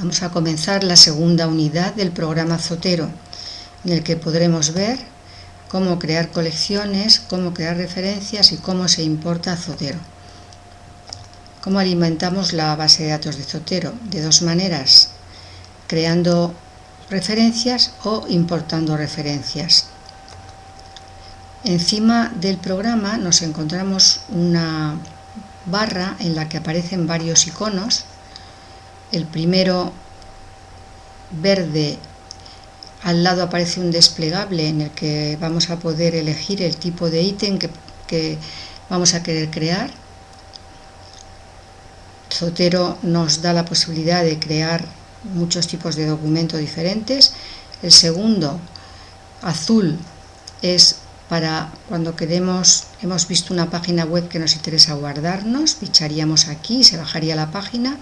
Vamos a comenzar la segunda unidad del programa Zotero, en el que podremos ver cómo crear colecciones, cómo crear referencias y cómo se importa Zotero. Cómo alimentamos la base de datos de Zotero, de dos maneras, creando referencias o importando referencias. Encima del programa nos encontramos una barra en la que aparecen varios iconos el primero verde al lado aparece un desplegable en el que vamos a poder elegir el tipo de ítem que, vamos a querer crear. Zotero nos da la posibilidad de crear muchos tipos de documentos diferentes. El segundo azul es para cuando queremos, hemos visto una página web que nos interesa guardarnos, picharíamos aquí, se bajaría la página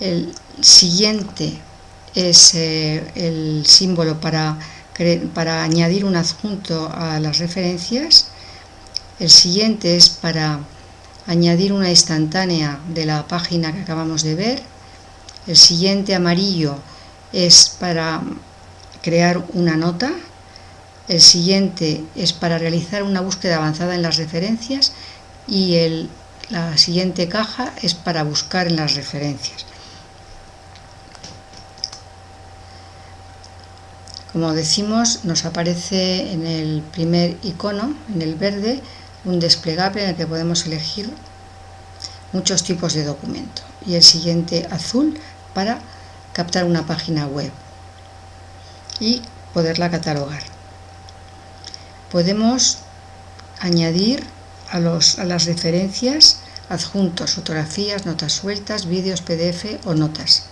el siguiente es eh, el símbolo para, para añadir un adjunto a las referencias. El siguiente es para añadir una instantánea de la página que acabamos de ver. El siguiente amarillo es para crear una nota. El siguiente es para realizar una búsqueda avanzada en las referencias y el, la siguiente caja es para buscar en las referencias. Como decimos, nos aparece en el primer icono, en el verde, un desplegable en el que podemos elegir muchos tipos de documento. Y el siguiente azul para captar una página web y poderla catalogar. Podemos añadir a, a las referencias adjuntos, fotografías, notas sueltas, vídeos, PDF o notas.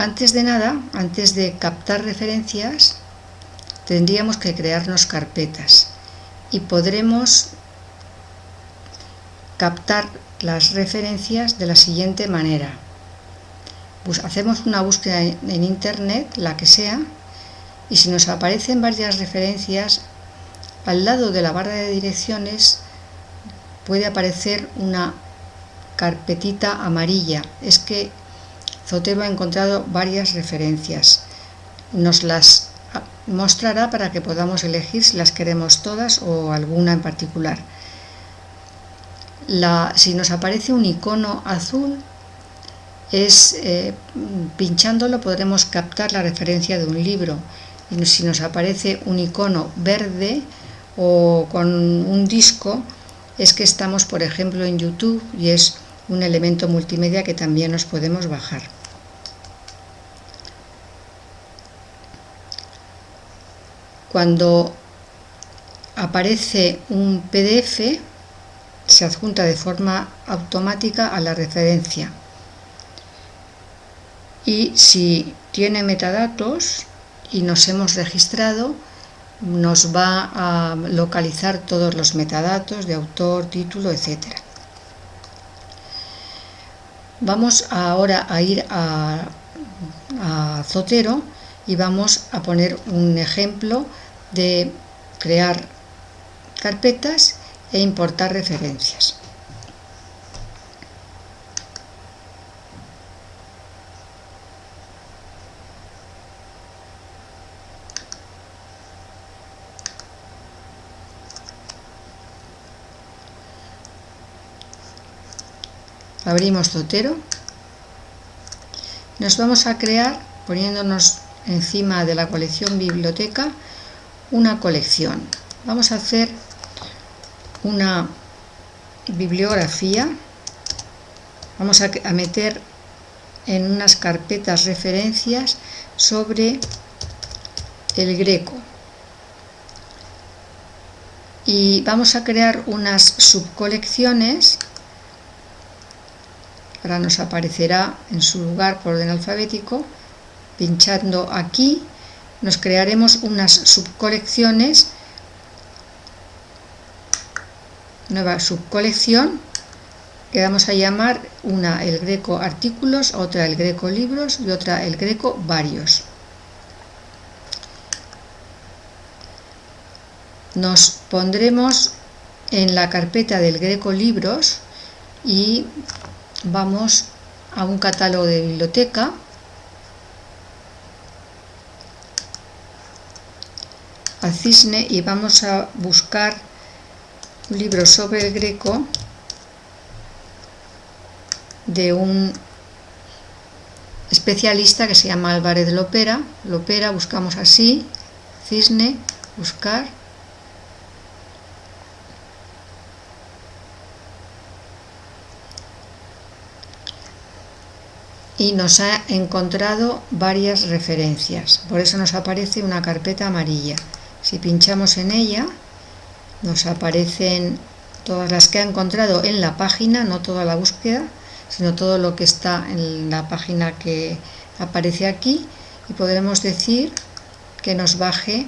Antes de nada, antes de captar referencias, tendríamos que crearnos carpetas y podremos captar las referencias de la siguiente manera. Hacemos una búsqueda en internet, la que sea, y si nos aparecen varias referencias, al lado de la barra de direcciones puede aparecer una carpetita amarilla. Es que Zotero ha encontrado varias referencias. Nos las mostrará para que podamos elegir si las queremos todas o alguna en particular. si nos aparece un icono azul, es eh, pinchándolo podremos captar la referencia de un libro. Y si nos aparece un icono verde o con un disco, es que estamos, por ejemplo, en YouTube y es un elemento multimedia que también nos podemos bajar. Cuando aparece un PDF, se adjunta de forma automática a la referencia. Y si tiene metadatos y nos hemos registrado, nos va a localizar todos los metadatos de autor, título, etc. Vamos ahora a ir a, a Zotero y vamos a poner un ejemplo de crear carpetas e importar referencias. Abrimos Zotero. Nos vamos a crear poniéndonos encima de la colección biblioteca una colección. Vamos a hacer una bibliografía. Vamos a, meter en unas carpetas referencias sobre el greco. Y vamos a crear unas subcolecciones. Ahora nos aparecerá en su lugar por orden alfabético. Pinchando aquí nos crearemos unas subcolecciones, nueva subcolección, que vamos a llamar una el greco artículos, otra el greco libros y otra el greco varios. Nos pondremos en la carpeta del greco libros y vamos a un catálogo de biblioteca al cisne y vamos a buscar un libro sobre el greco de un especialista que se llama Álvarez Lopera. Lopera, buscamos así, cisne, buscar. Y nos ha encontrado varias referencias, por eso nos aparece una carpeta amarilla. Si pinchamos en ella, nos aparecen todas las que ha encontrado en la página, no toda la búsqueda, sino todo lo que está en la página que aparece aquí y podremos decir que nos baje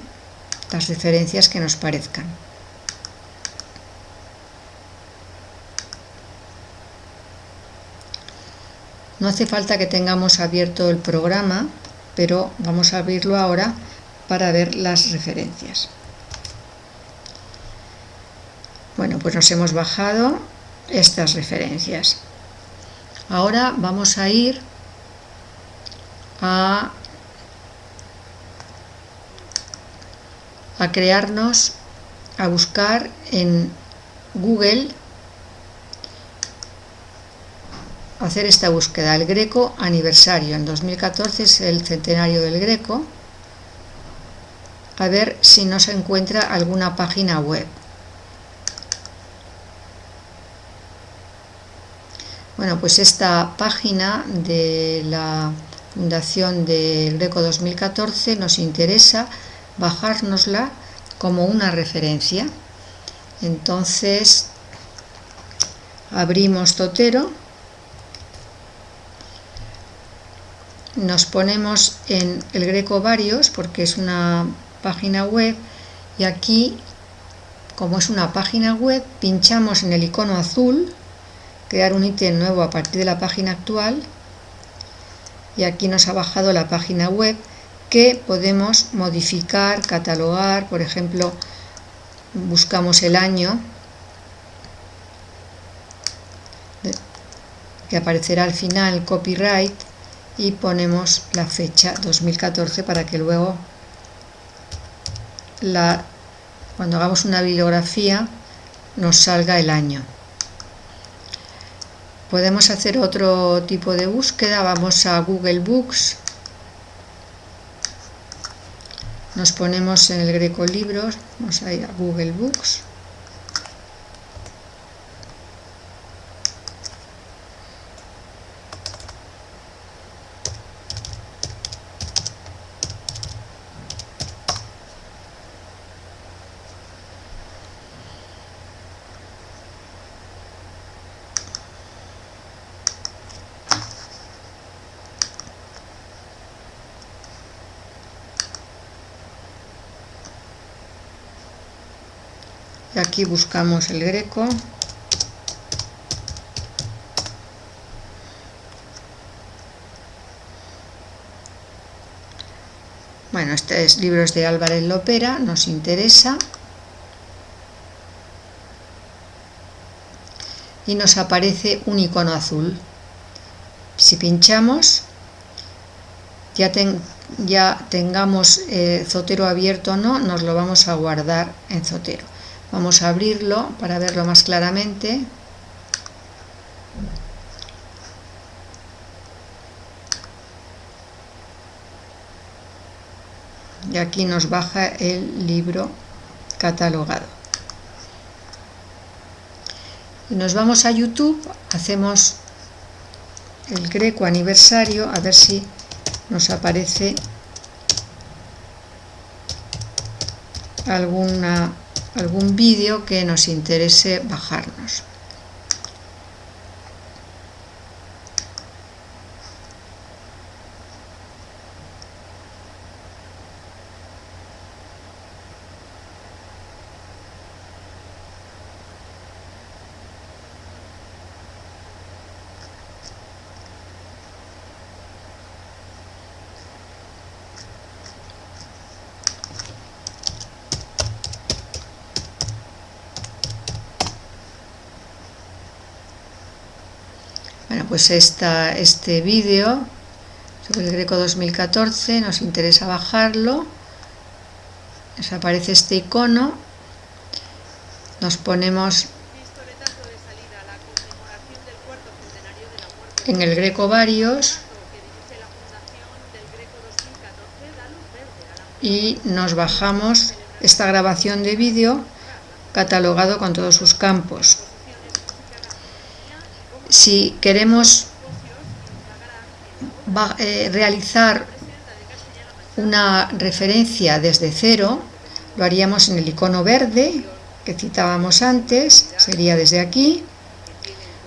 las referencias que nos parezcan. No hace falta que tengamos abierto el programa, pero vamos a abrirlo ahora para ver las referencias. Bueno, pues nos hemos bajado estas referencias. Ahora vamos a ir a, a crearnos, a buscar en Google, hacer esta búsqueda, el Greco aniversario, en 2014 es el centenario del Greco, a ver si nos encuentra alguna página web. Bueno, pues esta página de la Fundación del Greco 2014 nos interesa bajárnosla como una referencia. Entonces, abrimos Totero, nos ponemos en el Greco Varios porque es una página web y aquí, como es una página web, pinchamos en el icono azul crear un ítem nuevo a partir de la página actual. Y aquí nos ha bajado la página web que podemos modificar, catalogar, por ejemplo, buscamos el año que aparecerá al final copyright y ponemos la fecha 2014 para que luego la, cuando hagamos una bibliografía nos salga el año. Podemos hacer otro tipo de búsqueda vamos a Google Books nos ponemos en el greco libros vamos a ir a Google Books y aquí buscamos el greco. Bueno, este es libros de Álvarez Lopera, nos interesa. Y nos aparece un icono azul. Si pinchamos ya, ya tengamos eh, Zotero abierto o no, nos lo vamos a guardar en Zotero Vamos a abrirlo para verlo más claramente. Y aquí nos baja el libro catalogado. Y nos vamos a YouTube, hacemos el Greco aniversario, a ver si nos aparece alguna algún vídeo que nos interese bajarnos. Pues este vídeo sobre el Greco 2014 nos interesa bajarlo. Nos aparece este icono. Nos ponemos en el Greco varios y nos bajamos esta grabación de vídeo catalogado con todos sus campos. Si queremos eh, realizar una referencia desde cero, lo haríamos en el icono verde que citábamos antes, sería desde aquí.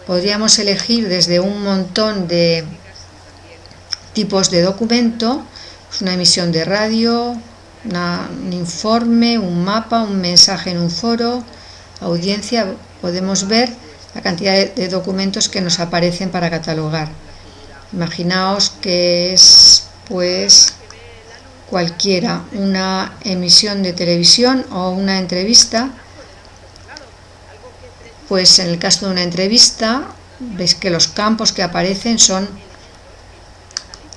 Podríamos elegir desde un montón de tipos de documento, pues una emisión de radio, un informe, un mapa, un mensaje en un foro, audiencia, podemos ver la cantidad de, documentos que nos aparecen para catalogar. Imaginaos que es pues cualquiera, una emisión de televisión o una entrevista, pues en el caso de una entrevista veis que los campos que aparecen son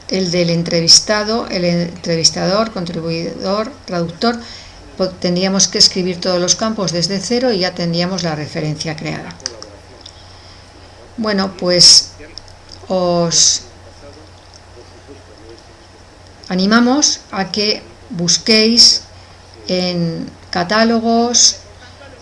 el del entrevistado, el entrevistador, contribuidor, traductor, tendríamos que escribir todos los campos desde cero y ya tendríamos la referencia creada. Bueno, pues os animamos a que busquéis en catálogos,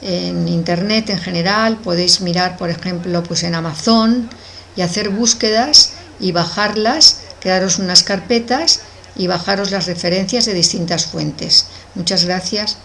en internet en general, podéis mirar por ejemplo pues en Amazon y hacer búsquedas y bajarlas crearos unas carpetas y bajaros las referencias de distintas fuentes. Muchas gracias.